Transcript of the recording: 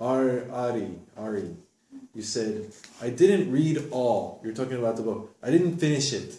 Ar, Ari, Ari, you said, I didn't read all. You're talking about the book. I didn't finish it.